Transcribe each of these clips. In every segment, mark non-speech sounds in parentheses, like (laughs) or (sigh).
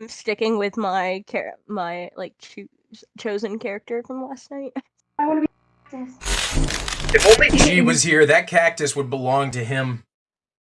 I'm sticking with my char- my like choose chosen character from last night. (laughs) I want to be cactus. If only G was here, that cactus would belong to him.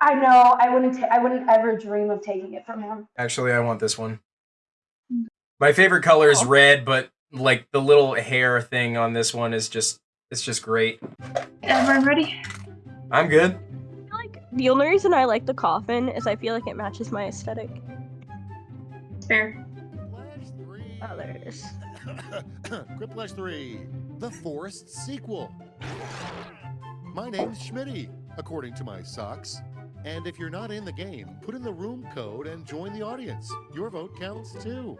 I know. I wouldn't. ta- I wouldn't ever dream of taking it from him. Actually, I want this one. My favorite color is Oh. red, but like the little hair thing on this one is just it's just great. Everyone ready? I'm good. I Like the only reason I like the coffin is I feel like it matches my aesthetic. Fair. Flash 3. Oh, there it is. (coughs) Quiplash 3, the Forest sequel. My name's Schmitty, according to my socks. And if you're not in the game, put in the room code and join the audience. Your vote counts too.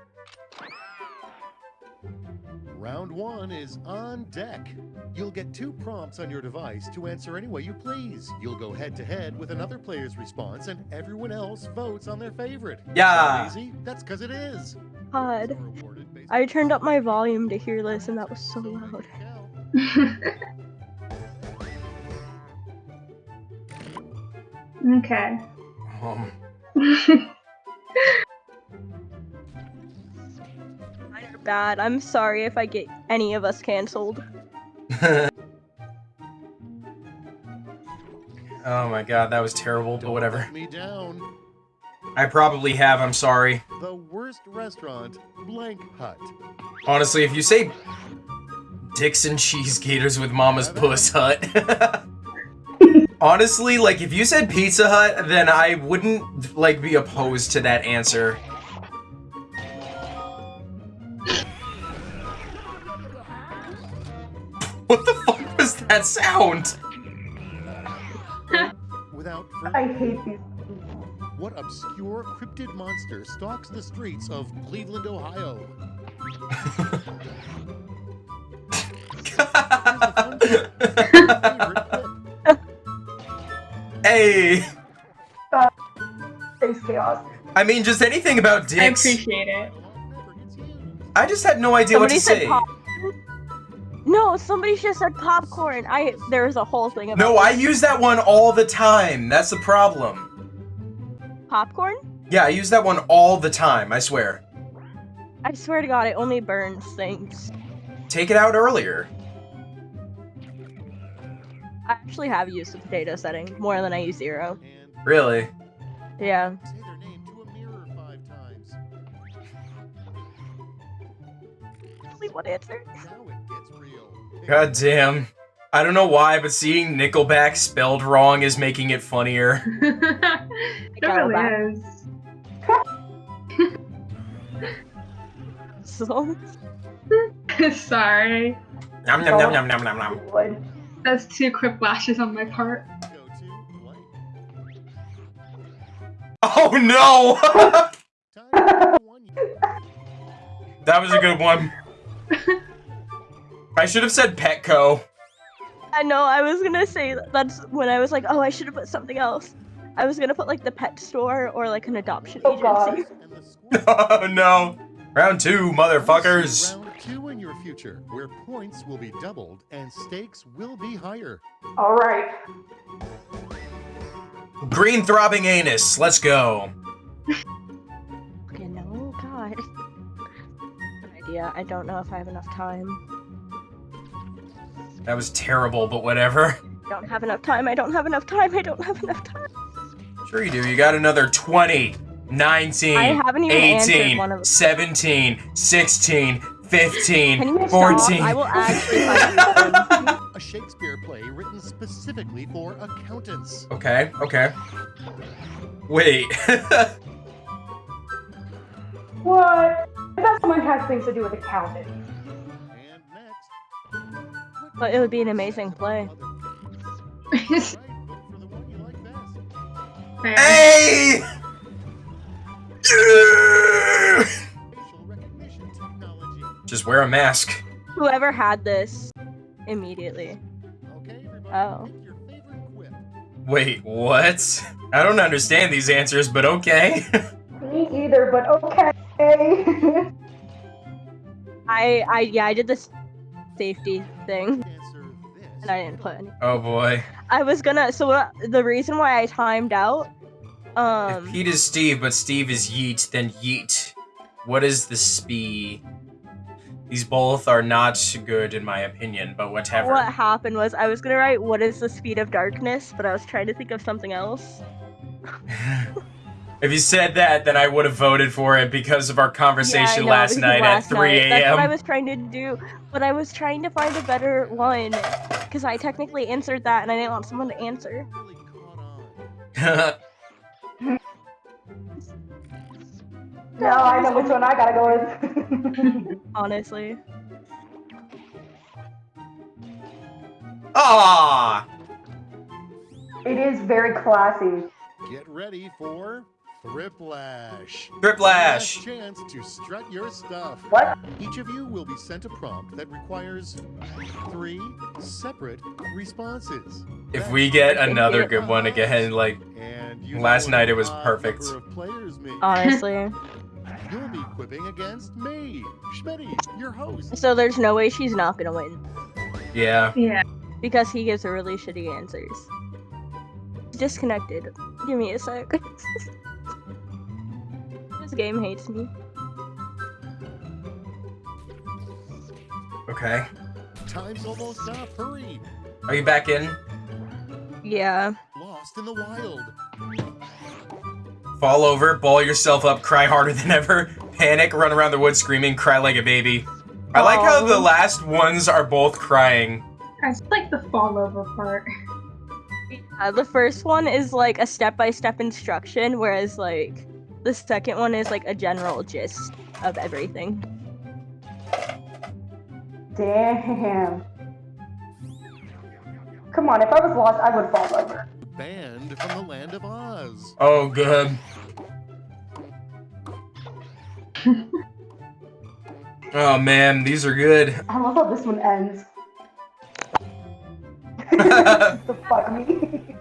Round one is on deck. You'll get two prompts on your device to answer any way you please. You'll go head to head with another player's response, and everyone else votes on their favorite. Yeah. Sound easy? That's because it is. God, Are awarded based I turned up my volume to hear this, and that was so loud. (laughs) okay. Um, (laughs) Mine bad. I'm sorry if I get any of us canceled. (laughs) oh my god, that was terrible, but Don't whatever. Me down. I probably have, I'm sorry. The worst restaurant, Blank Hut. Honestly, if you say dicks and cheese gators with mama's puss hut. (laughs) Honestly, like if you said Pizza Hut, then I wouldn't like be opposed to that answer. That sound? Without I hate these. what obscure cryptid monster stalks the streets of Cleveland, Ohio? Favorite (laughs) clip. hey, Space chaos. I mean, just anything about dicks. I appreciate it. Never gets used. I just had no idea Somebody what to said say. pop. No, somebody just said popcorn. I there was a whole thing about No, I use that one all the time. That's the problem. popcorn. Yeah, I use that one all the time, I swear. I swear to God, it only burns things. Take it out earlier. I actually have used the potato setting more than I use zero. Really? Yeah. say their name to a mirror five times. Only one answer. God damn. I don't know why, but seeing Nickelback spelled wrong is making it funnier. (laughs) it got it back. really is. (laughs) (laughs) Sorry. Nom nom nom nom nom nom nom. That's two quick flashes on my part. Go to blank. Oh no! Time for one. that was a good one. I should have said Petco. I know I was gonna say that's when I was like, oh, I should have put something else. I was gonna put like the pet store or like an adoption Oh, God. agency. And the score. Oh no. Round two, motherfuckers. Round two in your future, where points will be doubled and stakes will be higher. All right. Green throbbing anus. Let's go. Okay, no, God. (laughs) Good idea. I don't know if I have enough time. That was terrible, but whatever. I don't have enough time. I don't have enough time. I don't have enough time. Sure you do. You got another 20, 19, I haven't even 18, one of- 17, 16, Can 15, you stop? 14. I will (laughs) actually. A Shakespeare play written specifically for accountants. Okay, okay. Wait. (laughs) What? I thought someone has things to do with accounting. And next. But it would be an amazing play. Right, vote for the one you like best. Fair. hey! Facial recognition technology. Just wear a mask. Whoever had this immediately. Oh. pick your favorite quip. Wait, what? I don't understand these answers, but okay. (laughs) Me either, but okay. I I yeah, I did this safety thing Answer this. And I didn't put any. oh boy. I was gonna so what, the reason why I timed out If um Pete is Steve, but Steve is Yeet, then Yeet. What is the spee? These both are not good in my opinion, but whatever. What happened was I was gonna write what is the speed of darkness, but I was trying to think of something else. (laughs) if you said that, then I would have voted for it because of our Yeah, conversation know, last night last at 3 night. That's what I was trying to do, but I was trying to find a better one because I technically answered that, and I didn't want someone to answer. Really caught on. No, I know which one I gotta go with. (laughs) Honestly, Ah, it is very classy. Get ready for Thriplash. Thriplash. Last chance to strut your stuff. What? Each of you will be sent a prompt that requires three separate responses. If That's we get another good one again, like And you Last night it was perfect. players honestly. (laughs) You'll be quipping against me, Schmitty, your host. so there's no way she's not gonna win yeah. Yeah. because he gives her really shitty answers. Disconnected. Give me a sec. (laughs) this game hates me. Okay. Time's almost up. Hurry. Are you back in? Yeah. Lost in the wild. Fall over, ball yourself up, cry harder than ever, (laughs) panic, run around the woods screaming, cry like a baby. I like how the last ones are both crying. I just like the fall over part. Uh, the first one is like a step-by-step instruction, whereas like the second one is like a general gist of everything. Damn. Come on, if I was lost, I would fall over. Banned from the land of Oz. Oh, good. (laughs) oh man, these are good. I love how this one ends. (laughs) (laughs) the fuck me.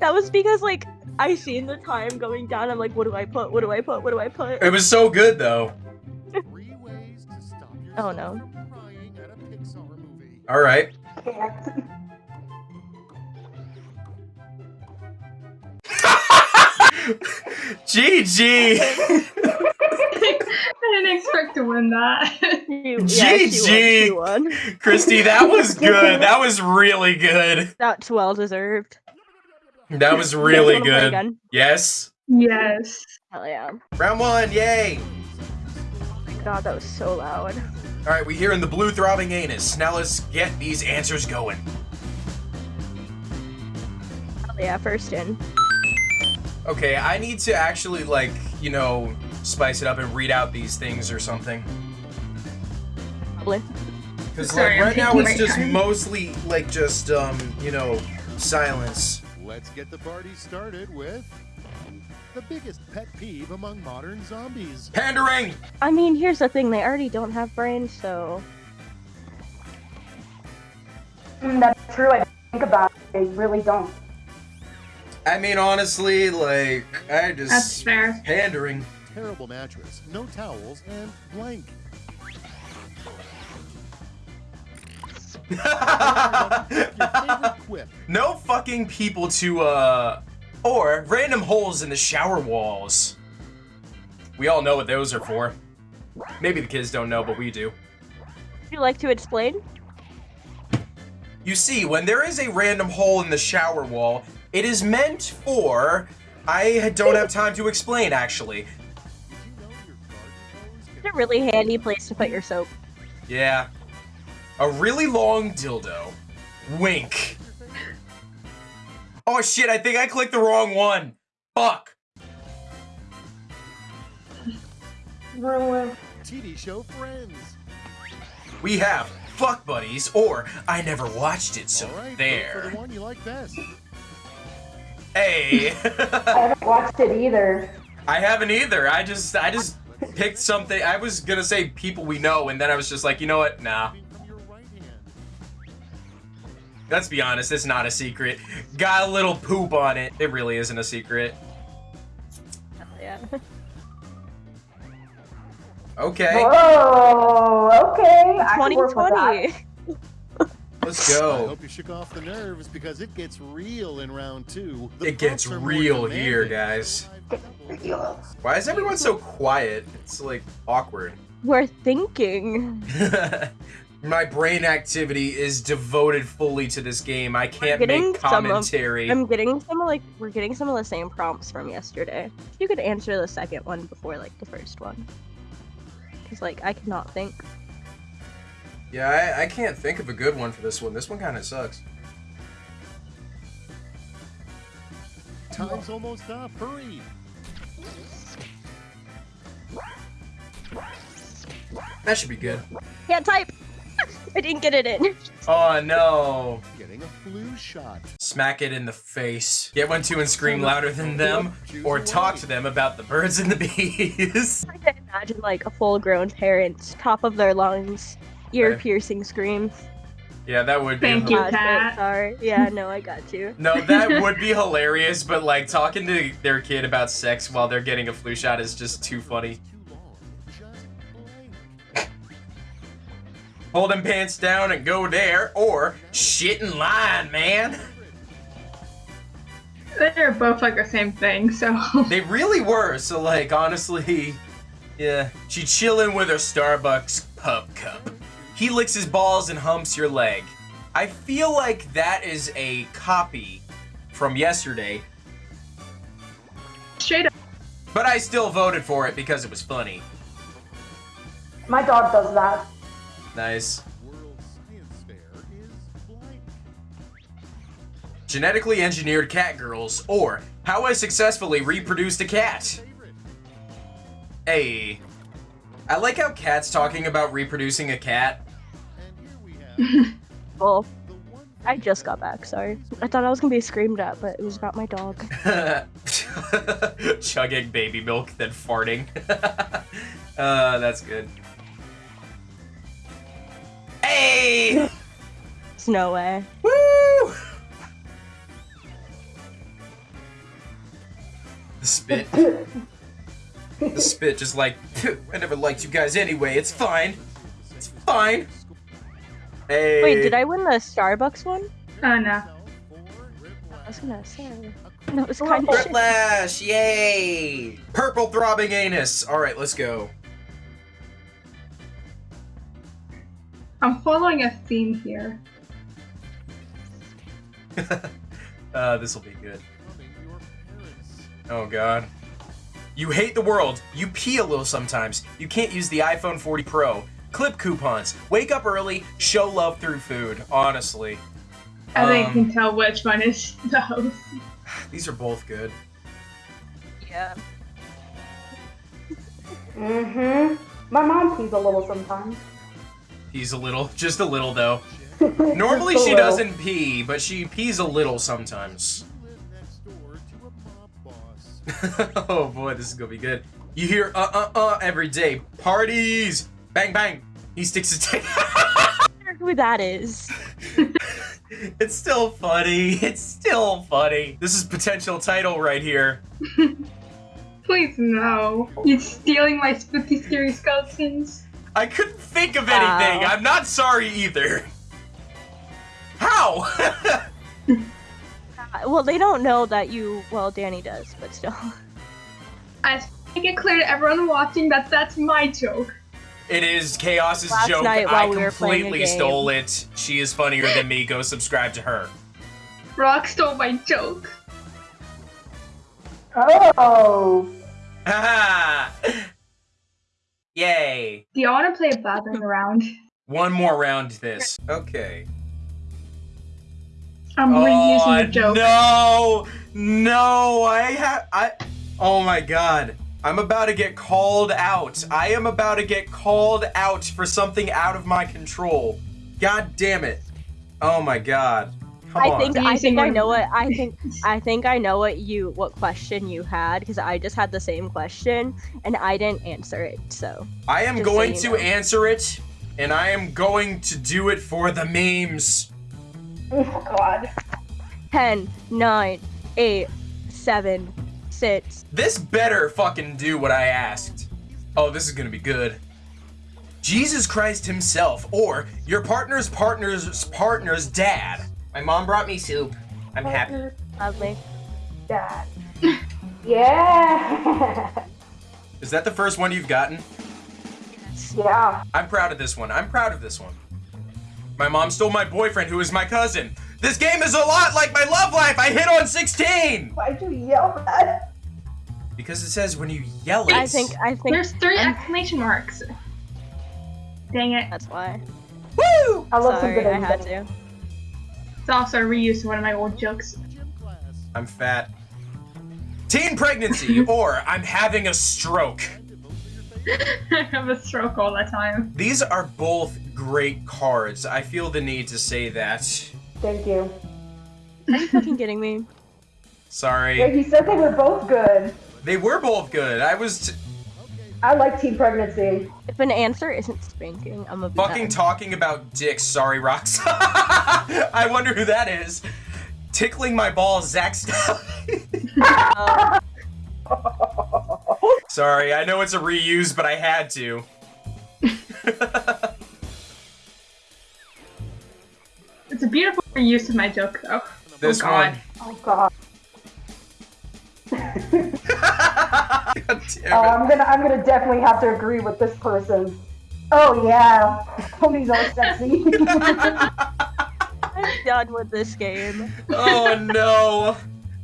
That was because like I seen the time going down. I'm like, what do I put? What do I put? What do I put? It was so good though. Three ways to stop Oh, no. at a Pixar movie. All right. (laughs) Can't. GG. I didn't expect to win that. (laughs) You- yeah, she won, she GG. Christy, that was (laughs) good. That was really good. That's well deserved. That was (laughs) really good. Yes. yes. Hell yeah! Round one, yay. God, that was so loud. All right, we here in the blue throbbing anus. Now let's get these answers going. Hell yeah! First in. Okay, I need to actually like, you know, spice it up and read out these things or something. Probably. Because like right now it's just mostly like just um, you know, silence. Let's get the party started with the biggest pet peeve among modern zombies. Pandering. I mean, here's the thing: they already don't have brains, so Mm, that's true. I think about it. They really don't. I mean, honestly, like I just... That's just fair. pandering. Terrible mattress, no towels, and blank. (laughs) no fucking people to uh or random holes in the shower walls. We all know what those are for. Maybe the kids don't know, but we do. would you like to explain? You see, when there is a random hole in the shower wall, it is meant for I don't have time to explain actually. Did you know your garden hose It's a really handy place to put your soap. Yeah. A really long dildo. Wink. Oh shit, I think I clicked the wrong one. Fuck. Ruin. TV show Friends. We have Fuck Buddies or I never watched it, so All right, vote for there. the one you like best. Hey. I haven't watched it either. I haven't either. I just I just picked something. I was gonna say people we know, and then I was just like, you know what? Nah. Let's be honest, it's not a secret. Got a little poop on it. It really isn't a secret. Hell yeah. Okay. Whoa. Okay. I can work with that. 2020. Let's go. I hope you shook off the nerves because it gets real in round two. The It gets prompts are more real here, guys. (laughs) Why is everyone so quiet? It's like awkward. We're thinking. (laughs) My brain activity is devoted fully to this game. I can't getting make some of- commentary. I'm getting some of like we're getting some of the same prompts from yesterday. You could answer the second one before like the first one. Cause like I cannot think. Yeah, I, I can't think of a good one for this one. This one kind of sucks. Time's almost up. Hurry. That should be good. Can't type. I didn't get it in. Oh no. Getting a flu shot. Smack it in the face. Get one, two, and scream louder than them, or talk to them about the birds and the bees. (laughs) I can imagine like a full-grown parent, top of their lungs, ear Okay. piercing scream. yeah, that would be. Thank you. Shit, Cat. sorry. Yeah, no, I got you. No, that would be hilarious, but like talking to their kid about sex while they're getting a flu shot is just too funny. Hold them pants down and go there, or shit in line, man. They're both like the same thing, so. (laughs) They really were. So like, honestly, yeah. She chilling with her Starbucks pup cup. He licks his balls and humps your leg. I feel like that is a copy from yesterday, Straight up. but I still voted for it because it was funny. My dog does that. Nice. World Science Fair is blank. Genetically engineered cat girls, or how I successfully reproduced a cat. Favorite. Hey. I like how Cat's talking about reproducing a cat. And here we have (laughs) Well, I just got back. Sorry. I thought I was gonna be screamed at, but it was about my dog. (laughs) Chugging baby milk, then farting. (laughs) uh, that's good. Hey! There's no way. Woo! The spit. The spit just like, (laughs) I never liked you guys anyway, it's fine. It's fine. Hey. Wait, did I win the Starbucks one? Oh no. I was gonna say. That was kind of shit. Whiplash, yay! Purple throbbing anus. All right, let's go. I'm following a theme here. (laughs) uh, this will be good. Coming your parents. Oh god. You hate the world. You pee a little sometimes. You can't use the iPhone 40 Pro. Clip coupons. Wake up early. Show love through food. Honestly, I think I Um, can tell which one is (laughs) those. (sighs) these are both good. Yeah. Mm-hmm. My mom pees a little sometimes. He's a little, (laughs) just a little though. (laughs) Normally she doesn't pee, but she pees a little sometimes. You live next door to a mob boss. (laughs) oh boy, this is gonna be good. You hear uh uh uh every day. Parties! Bang bang! He sticks his dick. I wonder who that is. it's still funny. It's still funny. This is potential title right here. Please no. You're stealing my spooky scary skeletons. I couldn't think of anything. Wow. I'm not sorry either. How? (laughs) Uh, Well, they don't know that you. Well, Danny does, but still. I just make it clear to everyone watching that that's my joke. it is Chaos's Last joke. night I while we were playing a completely game. stole it. She is funnier than me. Go subscribe to her. Rock stole my joke. Oh. (laughs) (laughs) Haha! Yay! Do y'all want to play a battering (laughs) round? One more round this. Okay. I'm reusing the joke. Oh, No, no, I have I. Oh my god, I'm about to get called out. I am about to get called out for something out of my control. God damn it! Oh my god. Come I on. think Are I think I know what I think (laughs) I think I know what you what question you had because I just had the same question and I didn't answer it. So I am just so going you to know. answer it, and I am going to do it for the memes. Oh God. 10, 9, 8, 7, 6. This better fucking do what I asked. Oh, this is gonna be good. Jesus Christ himself, or your partner's partner's partner's dad. My mom brought me soup. I'm happy. Lovely. Dad. (laughs) Yeah. Is that the first one you've gotten? yeah. I'm proud of this one. I'm proud of this one. My mom stole my boyfriend, who is my cousin. This game is a lot like my love life. I hit on 16. Why'd you yell that? Because it says when you yell it. I think I think There's three I'm- exclamation marks. Dang it. that's why. Woo! I love Sorry, some good I had invention. to. It's also a reuse of one of my old jokes. I'm fat. Teen pregnancy, (laughs) or I'm having a stroke. (laughs) I have a stroke all the time. These are both great cards. I feel the need to say that. Thank you. Are you fucking kidding me? (laughs) Yeah, Sorry. he said they were both good. They were both good. I was t- I like teen pregnancy. If an answer isn't spanking, I'm a fucking talking about dicks. Sorry, Rox. (laughs) I wonder who that is. Tickling my balls, Zach Stallion. Uh, (laughs) Sorry, I know it's a reuse, but I had to. (laughs) It's a beautiful reuse of my joke, though. This oh god. Oh god. God damn Oh, it. I'm gonna I'm gonna definitely have to agree with this person. Oh yeah, ponies are sexy. I'm done with this game. Oh no.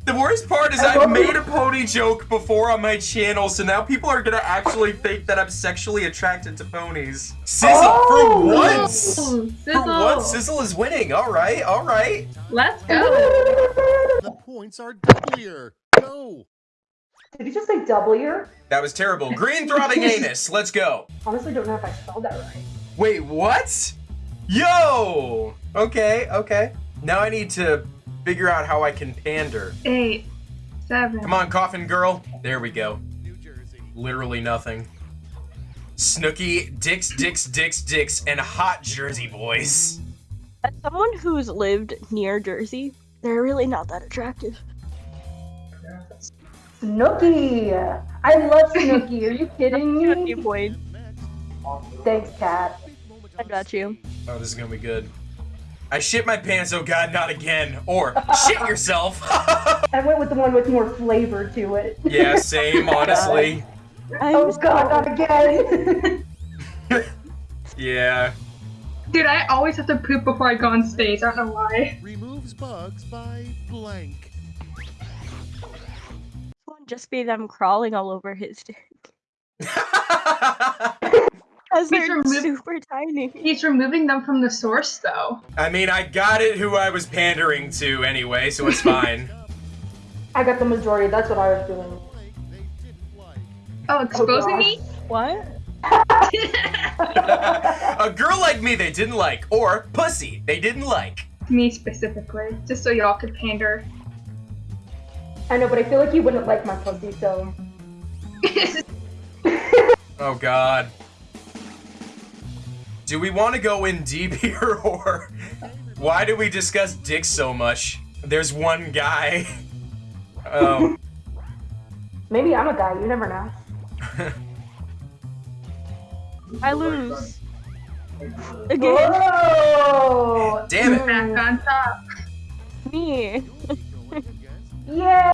The worst part is I I've made a pony joke before on my channel, so now people are gonna actually think that I'm sexually attracted to ponies. Sizzle Oh! for oh! once. Ooh, For sizzle. once, Sizzle is winning. All right, all right. Let's go. (laughs) The points are doublier. Go. Did you just say W? That was terrible. Green throbbing anus. Let's go. Honestly, don't know if I spelled that right. Wait, what? Yo. Okay, okay. Now I need to figure out how I can pander. Eight, seven. Come on, coffin girl. There we go. New Jersey. Literally nothing. Snooki, dicks, dicks, dicks, dicks, and hot Jersey boys. As someone who's lived near Jersey, they're really not that attractive. Snooki. I love Snooki. Are you kidding Snooki me? (laughs) boy, Thanks, Cat. I got you. Oh, this is gonna be good. I shit my pants, oh god, not again. Or shit yourself. (laughs) I went with the one with more flavor to it. yeah, same, (laughs) honestly. I'm Oh god, not again. (laughs) Yeah. Dude, I always have to poop before I go on stage. I don't know why. Removes bugs by blank. Just be them crawling all over his dick. Because He's they're removed- super tiny. He's removing them from the source, though. I mean, I got it who I was pandering to anyway, so it's fine. (laughs) I got the majority. That's what I was doing. Blank they didn't like. Oh, exposing gosh. me? What? (laughs) A girl like me they didn't like, or pussy they didn't like. me specifically, just so y'all could pander. I know, but I feel like you wouldn't like my pussy, so. (laughs) Oh god. Do we want to go in deep (laughs) here, or why do we discuss dicks so much? There's one guy. Oh. (laughs) Maybe I'm a guy. You never know. (laughs) I lose. Again, Whoa! Damn it. Back on top. me. Going against Yeah.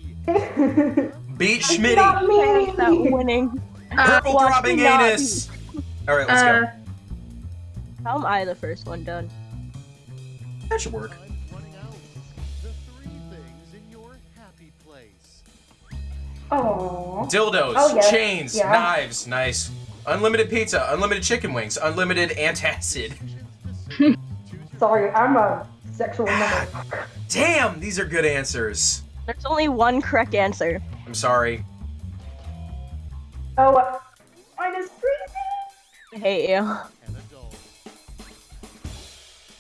Beat Not Schmitty. me. Not winning. Uh, Purple watch throbbing anus. Alright, let's uh, go. How am I the first one done? That should work. time's running out. The three things in your happy place. Oh. Dildos, Oh, yeah. chains, Yeah. knives, nice. Unlimited pizza, unlimited chicken wings, unlimited antacid. (laughs) Sorry, I'm a sexual motherfucker. Damn, these are good answers. There's only one correct answer. I'm sorry. Oh, uh, mine is freezing. I hate you.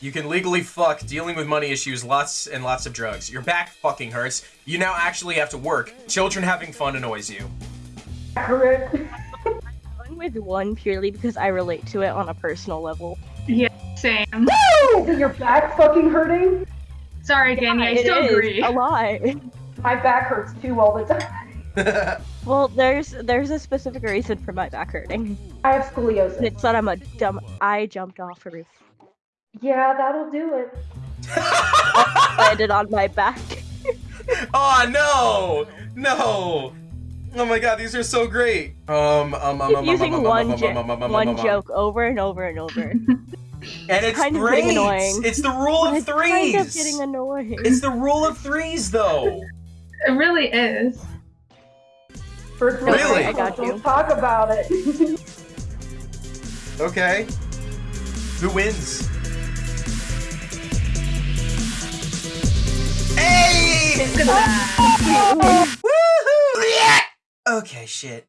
And adult. You can legally fuck, dealing with money issues, lots and lots of drugs. Your back fucking hurts. You now actually have to work. Children having fun annoys you. Accurate. (laughs) I'm going with one purely because I relate to it on a personal level. Yeah, same. Is your back fucking hurting? Sorry, Danny, I still is agree. a lot. My back hurts too all the time. (laughs) Well, there's there's a specific reason for my back hurting. I have scoliosis. It's that I'm a dumb. I jumped off a roof, Yeah, that'll do it. landed on my back. oh no! No! Oh my god, these are so great. Um, um, um, Keep um, using um, um, one um, jo- um, um, um, um, one um, um. joke over and over and over. (laughs) And it's kind of threes. getting annoying. It's the rule of it's threes. kind of getting annoying. It's the rule of threes, though. It really is. First Don't worry, Really? I got you. Let's talk about it. (laughs) Okay. Who wins? Woohoo! Okay, shit.